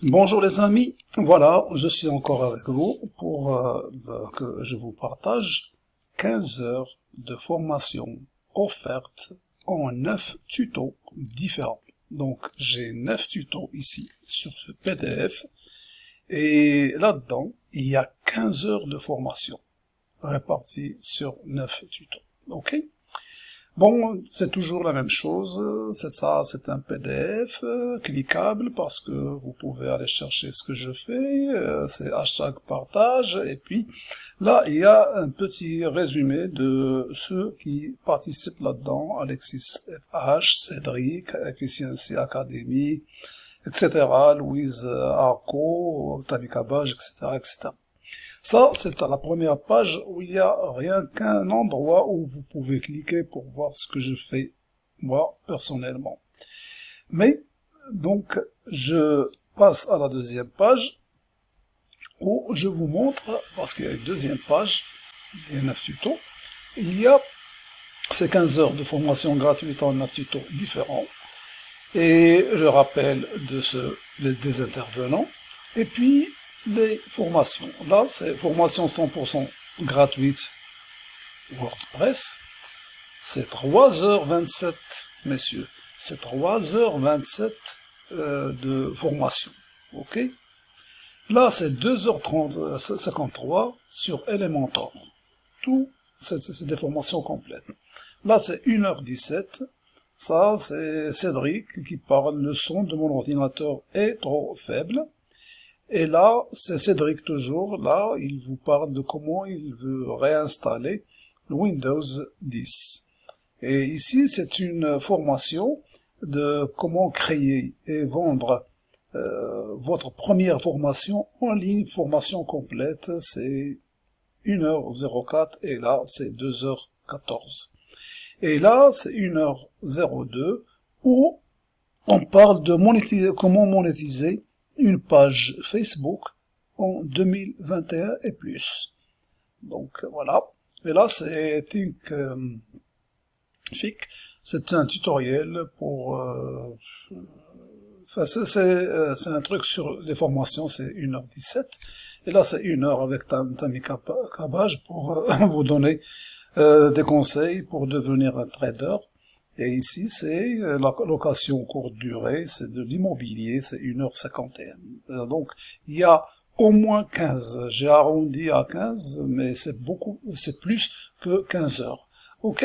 Bonjour les amis, voilà, je suis encore avec vous pour euh, que je vous partage 15 heures de formation offerte en 9 tutos différents. Donc j'ai 9 tutos ici sur ce PDF et là-dedans il y a 15 heures de formation réparties sur 9 tutos. Ok? Bon, c'est toujours la même chose, c'est ça, c'est un PDF euh, cliquable parce que vous pouvez aller chercher ce que je fais, euh, c'est hashtag partage, et puis là, il y a un petit résumé de ceux qui participent là-dedans, Alexis FH, Cédric, Efficiency Academy, etc., Louise Arco, Tamika Baj, etc., etc. Ça, c'est à la première page où il n'y a rien qu'un endroit où vous pouvez cliquer pour voir ce que je fais, moi, personnellement. Mais, donc, je passe à la deuxième page, où je vous montre, parce qu'il y a une deuxième page, des 9 tutos, il y a ces 15 heures de formation gratuite en 9 tutos différents, et je rappelle de ce, des intervenants, et puis les formations. Là, c'est formation 100% gratuite WordPress. C'est 3h27, messieurs. C'est 3h27 euh, de formation. OK? Là, c'est 2h30, 53 sur Elementor. Tout, c'est des formations complètes. Là, c'est 1h17. Ça, c'est Cédric qui parle. Le son de mon ordinateur est trop faible. Et là, c'est Cédric toujours, là, il vous parle de comment il veut réinstaller Windows 10. Et ici, c'est une formation de comment créer et vendre euh, votre première formation en ligne, formation complète, c'est 1h04 et là, c'est 2h14. Et là, c'est 1h02 où on parle de monétiser, comment monétiser une page Facebook en 2021 et plus. Donc voilà. Et là c'est Think euh, c'est un tutoriel pour euh, euh, c'est un truc sur les formations, c'est 1h17 et là c'est 1 heure avec Tammy Cabage pour euh, vous donner des conseils pour devenir un trader et ici, c'est euh, la location courte durée, c'est de l'immobilier, c'est 1h51. Euh, donc, il y a au moins 15. J'ai arrondi à 15, mais c'est beaucoup, c'est plus que 15 heures. Ok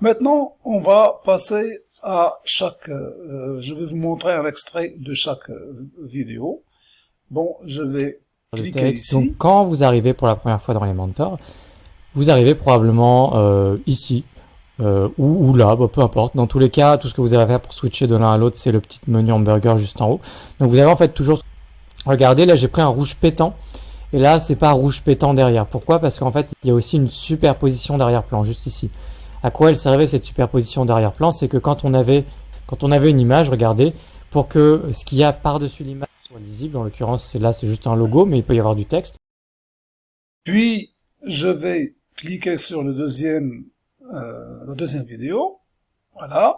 Maintenant, on va passer à chaque... Euh, je vais vous montrer un extrait de chaque vidéo. Bon, je vais cliquer ici. Donc, quand vous arrivez pour la première fois dans les mentors, vous arrivez probablement euh, ici, euh, ou, là, bah, peu importe. Dans tous les cas, tout ce que vous avez à faire pour switcher de l'un à l'autre, c'est le petit menu hamburger juste en haut. Donc vous avez en fait toujours... Regardez, là j'ai pris un rouge pétant. Et là, c'est pas rouge pétant derrière. Pourquoi? Parce qu'en fait, il y a aussi une superposition d'arrière-plan, juste ici. À quoi elle servait cette superposition d'arrière-plan? C'est que quand on avait quand on avait une image, regardez, pour que ce qu'il y a par-dessus l'image soit lisible, en l'occurrence, c'est là, c'est juste un logo, mais il peut y avoir du texte. Puis, je vais cliquer sur le deuxième euh, la deuxième vidéo. Voilà.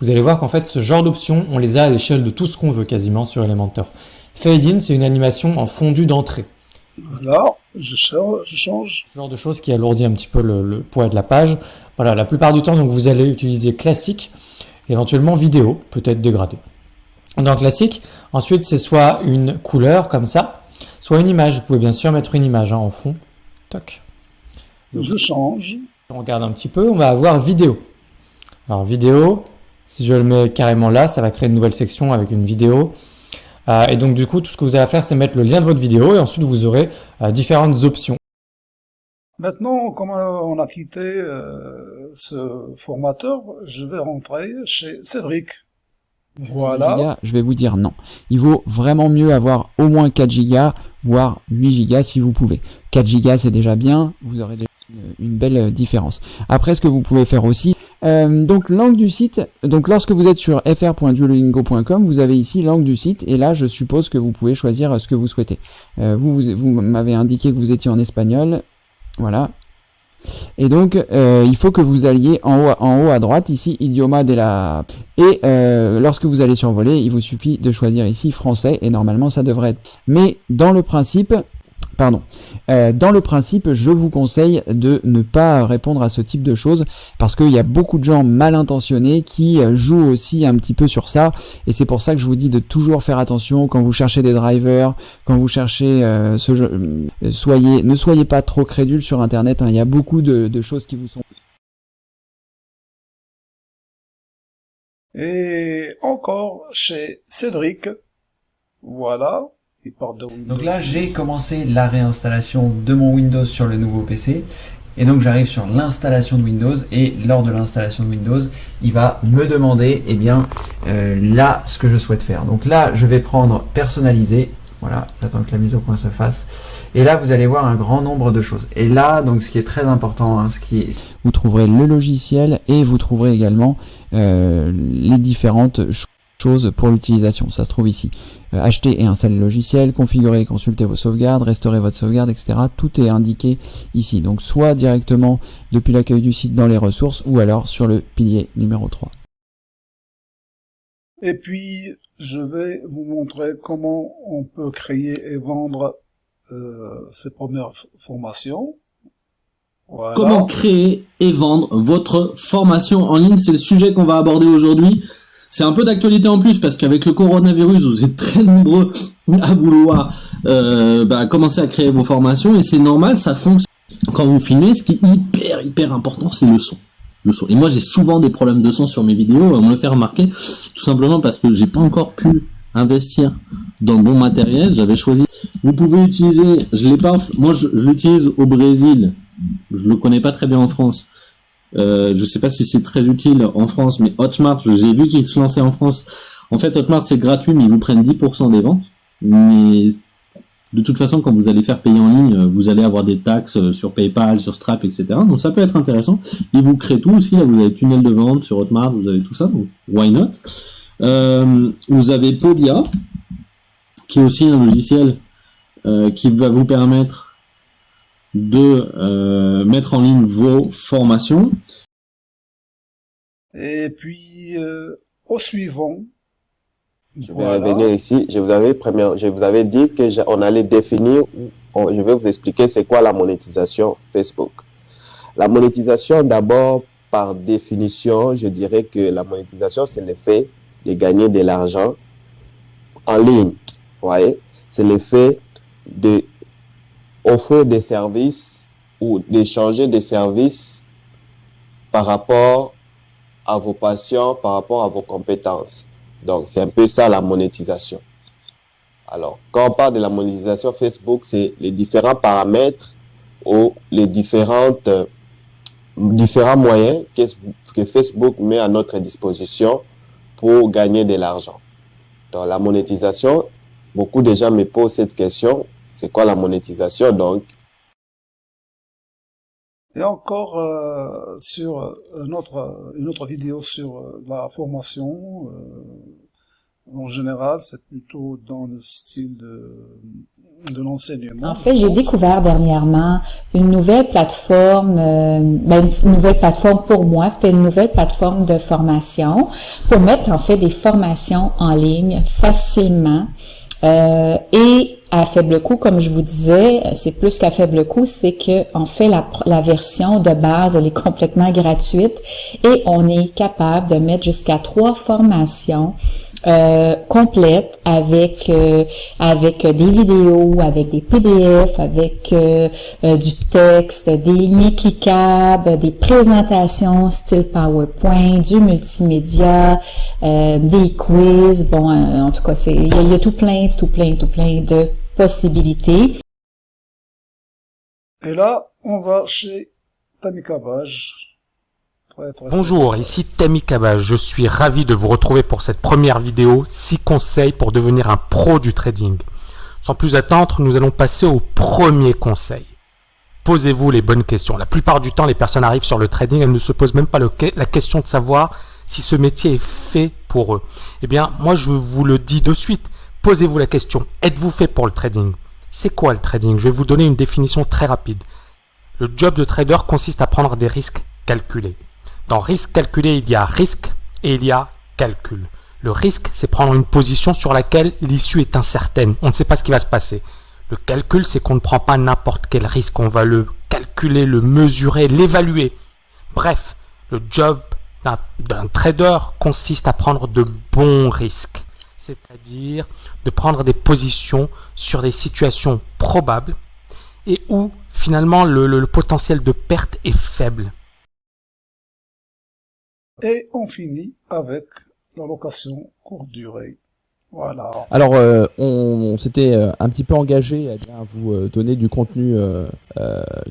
Vous allez voir qu'en fait, ce genre d'options, on les a à l'échelle de tout ce qu'on veut quasiment sur Elementor. Fade in, c'est une animation en fondu d'entrée. Voilà, je change, je change. Ce genre de choses qui alourdit un petit peu le, poids de la page. Voilà, la plupart du temps, donc vous allez utiliser classique, éventuellement vidéo, peut-être dégradé. Dans classique, ensuite, c'est soit une couleur comme ça, soit une image. Vous pouvez bien sûr mettre une image hein, en fond. Toc. je change. On regarde un petit peu, on va avoir vidéo. Alors vidéo, si je le mets carrément là, ça va créer une nouvelle section avec une vidéo. Euh, et donc du coup, tout ce que vous avez à faire, c'est mettre le lien de votre vidéo et ensuite vous aurez euh, différentes options. Maintenant, comme on a quitté euh, ce formateur, je vais rentrer chez Cédric. Voilà. je vais vous dire non. Il vaut vraiment mieux avoir au moins 4 Go, voire 8 Go si vous pouvez. 4 Go c'est déjà bien, vous aurez déjà une belle euh, différence. Après, ce que vous pouvez faire aussi, euh, donc langue du site, donc lorsque vous êtes sur fr.duolingo.com, vous avez ici langue du site, et là, je suppose que vous pouvez choisir euh, ce que vous souhaitez. vous, vous, m'avez indiqué que vous étiez en espagnol, voilà. Et donc, euh, il faut que vous alliez en haut, en haut à droite, ici, idioma de la... Et euh, lorsque vous allez survoler, il vous suffit de choisir ici français, et normalement, ça devrait être... Mais dans le principe, Pardon. Euh, dans le principe, je vous conseille de ne pas répondre à ce type de choses parce qu'il y a beaucoup de gens mal intentionnés qui euh, jouent aussi un petit peu sur ça et c'est pour ça que je vous dis de toujours faire attention quand vous cherchez des drivers, quand vous cherchez euh, ce jeu, soyez, ne soyez pas trop crédule sur internet. Hein. il y a beaucoup de choses qui vous sont Et encore chez Cédric, voilà, donc là, j'ai commencé la réinstallation de mon Windows sur le nouveau PC. Et donc j'arrive sur l'installation de Windows et lors de l'installation de Windows, il va me demander eh bien euh, là ce que je souhaite faire. Donc là, je vais prendre personnaliser. Voilà, j'attends que la mise au point se fasse. Et là, vous allez voir un grand nombre de choses. Et là, donc ce qui est très important, hein, ce qui est... vous trouverez le logiciel et vous trouverez également euh, les différentes choses chose pour l'utilisation. Ça se trouve ici. Euh, acheter et installer le logiciel, configurer et consulter vos sauvegardes, restaurer votre sauvegarde, etc. Tout est indiqué ici. Donc soit directement depuis l'accueil du site dans les ressources ou alors sur le pilier numéro 3. Et puis, je vais vous montrer comment on peut créer et vendre euh, ces premières formations. Comment créer et vendre votre formation en ligne, c'est le sujet qu'on va aborder aujourd'hui. C'est un peu d'actualité en plus parce qu'avec le coronavirus, vous êtes très nombreux à vouloir euh, bah, commencer à créer vos formations et c'est normal, ça fonctionne. Quand vous filmez, ce qui est hyper hyper important, c'est le son. Le son. Et moi, j'ai souvent des problèmes de son sur mes vidéos. On me le fait remarquer tout simplement parce que j'ai pas encore pu investir dans le bon matériel. J'avais choisi. Vous pouvez utiliser. Je l'ai pas. Moi, je, l'utilise au Brésil. Je le connais pas très bien en France. Euh, je sais pas si c'est très utile en France, mais Hotmart, j'ai vu qu'ils se lançaient en France. En fait, Hotmart, c'est gratuit, mais ils vous prennent 10% des ventes. Mais de toute façon, quand vous allez faire payer en ligne, vous allez avoir des taxes sur PayPal, sur Stripe, etc. Donc ça peut être intéressant. Ils vous créent tout aussi. Là, vous avez tunnel de vente sur Hotmart, vous avez tout ça. Donc why not? Euh, Vous avez Podia, qui est aussi un logiciel euh, qui va vous permettre de euh, mettre en ligne vos formations. Et puis, euh, au suivant, je vais revenir ici. Je vous avais, première, je vous avais dit que on allait définir, je vais vous expliquer c'est quoi la monétisation Facebook. La monétisation, d'abord, par définition, je dirais que la monétisation, c'est l'effet de gagner de l'argent en ligne. Vous voyez? C'est l'effet de offrir des services ou d'échanger des services par rapport à vos patients, par rapport à vos compétences. Donc, c'est un peu ça la monétisation. Alors, quand on parle de la monétisation Facebook, c'est les différents paramètres ou les différentes, différents moyens que, que Facebook met à notre disposition pour gagner de l'argent. Dans la monétisation, beaucoup de gens me posent cette question c'est quoi la monétisation donc? Et encore euh, sur une autre, une autre vidéo sur euh, la formation, euh, en général, c'est plutôt dans le style de, de l'enseignement. En fait, j'ai découvert dernièrement une nouvelle plateforme, ben une nouvelle plateforme pour moi, c'était une nouvelle plateforme de formation pour mettre en fait des formations en ligne facilement et à faible coût, comme je vous disais, c'est plus qu'à faible coût, c'est que en fait la, la, version de base, elle est complètement gratuite et on est capable de mettre jusqu'à trois formations euh, complètes avec euh, avec des vidéos, avec des PDF, avec euh, du texte, des liens cliquables, des présentations style PowerPoint, du multimédia, des quiz. Bon, en tout cas, c'est il y, a tout plein, tout plein, tout plein de possibilités. Et là, on va chez Tamikabaj. Bonjour, ici Tamikabaj. Je suis ravi de vous retrouver pour cette première vidéo 6 conseils pour devenir un pro du trading. Sans plus attendre, nous allons passer au premier conseil. Posez-vous les bonnes questions. La plupart du temps, les personnes arrivent sur le trading, elles ne se posent même pas la question de savoir si ce métier est fait pour eux. Eh bien, moi, je vous le dis de suite. Posez-vous la question, êtes-vous fait pour le trading? C'est quoi le trading? Je vais vous donner une définition très rapide. Le job de trader consiste à prendre des risques calculés. Dans risque calculé, il y a risque et il y a calcul. Le risque, c'est prendre une position sur laquelle l'issue est incertaine. On ne sait pas ce qui va se passer. Le calcul, c'est qu'on ne prend pas n'importe quel risque. On va le calculer, le mesurer, l'évaluer. Bref, le job d'un trader consiste à prendre de bons risques. C'est-à-dire de prendre des positions sur des situations probables et où finalement le, potentiel de perte est faible. Et on finit avec la location courte durée. Voilà. Alors, euh, on, s'était euh, un petit peu engagé à, vous euh, donner du contenu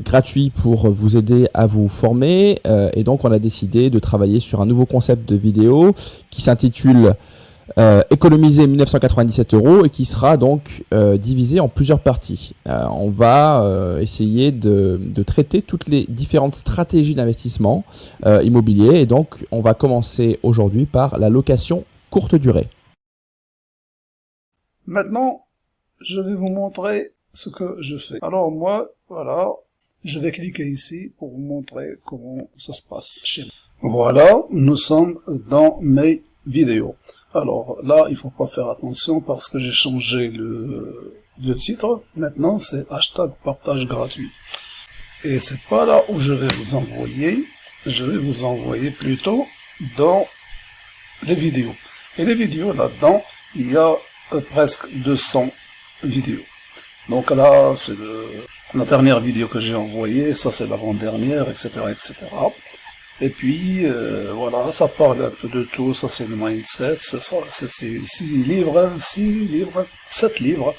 gratuit pour vous aider à vous former, et donc on a décidé de travailler sur un nouveau concept de vidéo qui s'intitule euh, économiser 1997 euros et qui sera donc euh, divisé en plusieurs parties. Euh, on va euh, essayer de, de, traiter toutes les différentes stratégies d'investissement euh, immobilier et donc on va commencer aujourd'hui par la location courte durée. Maintenant, je vais vous montrer ce que je fais. Alors moi, voilà, je vais cliquer ici pour vous montrer comment ça se passe chez moi. Voilà, nous sommes dans mes vidéos. Alors là, il faut pas faire attention parce que j'ai changé le, titre. Maintenant, c'est hashtag partage gratuit. Et c'est pas là où je vais vous envoyer. Je vais vous envoyer plutôt dans les vidéos. Et les vidéos, là-dedans, il y a euh, presque 200 vidéos. Donc là, c'est la dernière vidéo que j'ai envoyée, ça c'est l'avant-dernière, etc., etc. Et puis, euh, voilà, ça parle un peu de tout, ça c'est le mindset, c'est ça, c'est six livres, six livres, sept livres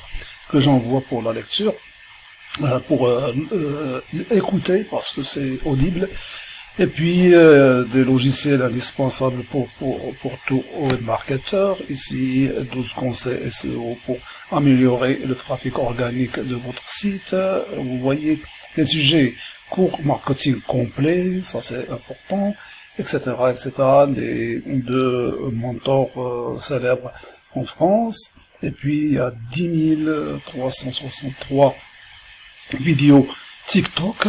que j'envoie pour la lecture, euh, pour euh, écouter parce que c'est audible, et puis des logiciels indispensables pour, pour, pour tout web marketeur, ici 12 conseils SEO pour améliorer le trafic organique de votre site, vous voyez les sujets cours marketing complet, ça c'est important, etc., etc., des deux mentors euh, célèbres en France, et puis il y a 10 363 vidéos TikTok,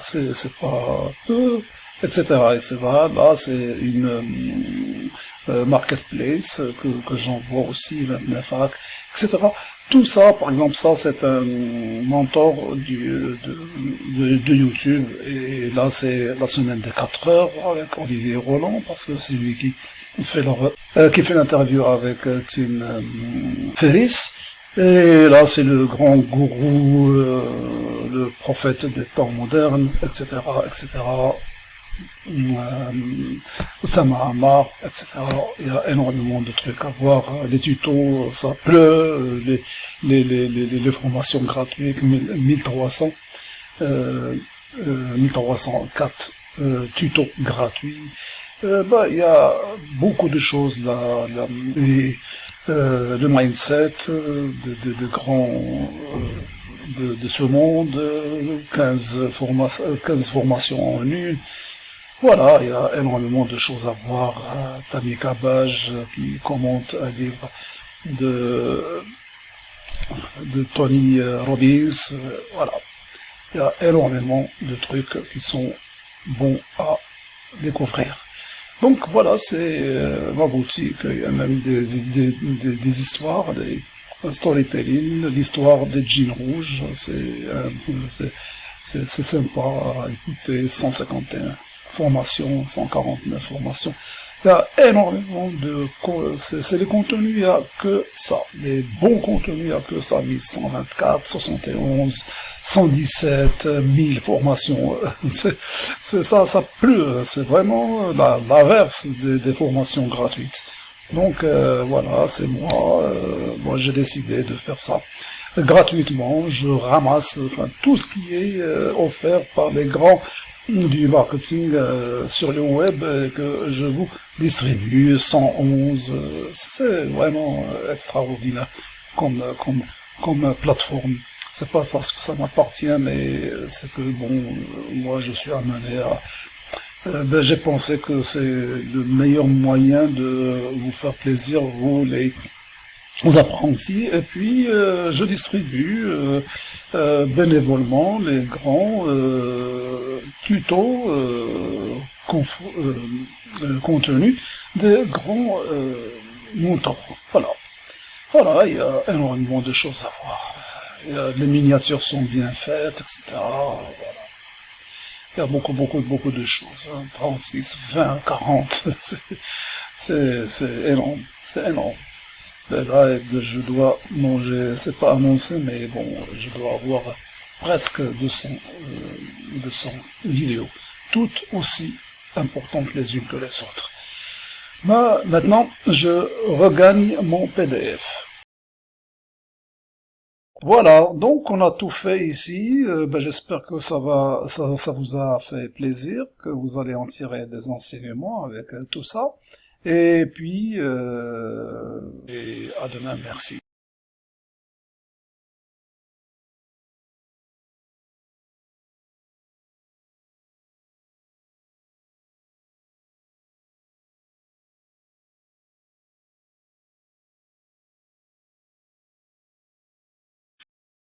c'est pas peu, etc., etc., là c'est une euh, euh, marketplace que, que j'envoie aussi, 29 hack, etc., tout ça, par exemple, ça c'est un mentor du, de, de, YouTube, et là c'est la semaine des 4 heures avec Olivier Roland, parce que c'est lui qui fait leur, euh, qui fait l'interview avec euh, Tim euh, Ferris, et là c'est le grand gourou, euh, le prophète des temps modernes, etc., etc., euh, Osama Amar, etc. Il y a énormément de trucs à voir. Les tutos, ça pleut, les, les, formations gratuites, 1300, euh, 1304 euh, euh, tutos gratuits. Euh, bah, il y a beaucoup de choses là, là euh, le mindset de, de, de grands de, de, ce monde, 15, forma 15 formations en une, voilà, il y a énormément de choses à voir. Tammy Cabage qui commente un livre de, de Tony euh, Robbins. Euh, voilà, il y a énormément de trucs qui sont bons à découvrir. Donc voilà, c'est euh, ma boutique. Il y a même des, des, des, des histoires, des storytelling, l'histoire des jeans rouges. C'est c'est sympa à écouter. 151 formations, 149 formations. Il y a énormément de... C'est les contenus, il n'y a que ça. Les bons contenus, il n'y a que ça. 1124, 71, 117, 1000 formations. C'est ça, ça pleut. C'est vraiment l'inverse des, des, formations gratuites. Donc euh, voilà, c'est moi. Euh, moi, j'ai décidé de faire ça gratuitement. Je ramasse enfin, tout ce qui est euh, offert par les grands du marketing euh, sur le web euh, que je vous distribue 111 euh, c'est vraiment extraordinaire comme comme comme plateforme. C'est pas parce que ça m'appartient mais c'est que bon moi je suis amené à ben, j'ai pensé que c'est le meilleur moyen de vous faire plaisir vous les aux apprentis, et puis euh, je distribue euh, euh, bénévolement les grands tutos contenus des grands montants. Voilà. Voilà, il y a énormément de choses à voir. les miniatures sont bien faites, etc. Voilà. Il y a beaucoup, beaucoup, beaucoup de choses. 36, 20, 40. C'est énorme. C'est énorme. Là, je dois manger, c'est pas annoncé, mais bon, je dois avoir presque 200, 200 euh, vidéos, toutes aussi importantes les unes que les autres. Mais maintenant, je regagne mon PDF. Voilà, donc on a tout fait ici. Euh, ben, J'espère que ça va, ça, ça, vous a fait plaisir, que vous allez en tirer des enseignements avec euh, tout ça. Et puis, euh, et à demain, merci.